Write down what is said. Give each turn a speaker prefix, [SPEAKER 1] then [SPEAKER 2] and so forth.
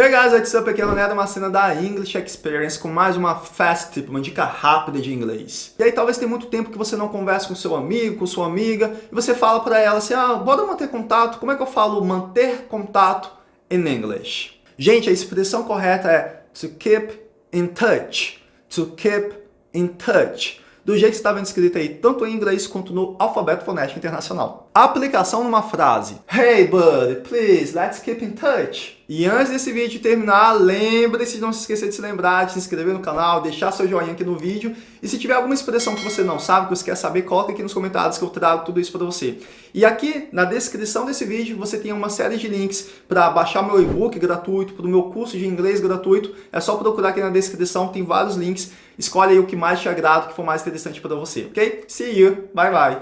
[SPEAKER 1] Hey guys, what's up? Aqui é o Leonardo Macena da English Experience com mais uma fast tip, uma dica rápida de inglês. E aí talvez tenha muito tempo que você não conversa com seu amigo, com sua amiga, e você fala para ela assim, ah, bora manter contato. Como é que eu falo manter contato in English? Gente, a expressão correta é to keep in touch. To keep in touch do jeito que estava escrito aí, tanto em inglês quanto no alfabeto fonético internacional. aplicação numa frase. Hey buddy, please, let's keep in touch. E antes desse vídeo terminar, lembre-se de não se esquecer de se lembrar, de se inscrever no canal, deixar seu joinha aqui no vídeo. E se tiver alguma expressão que você não sabe, que você quer saber, coloca aqui nos comentários que eu trago tudo isso para você. E aqui na descrição desse vídeo você tem uma série de links para baixar meu e-book gratuito, para o meu curso de inglês gratuito. É só procurar aqui na descrição, tem vários links. Escolhe aí o que mais te agrada, o que for mais interessante para você, ok? See you, bye bye!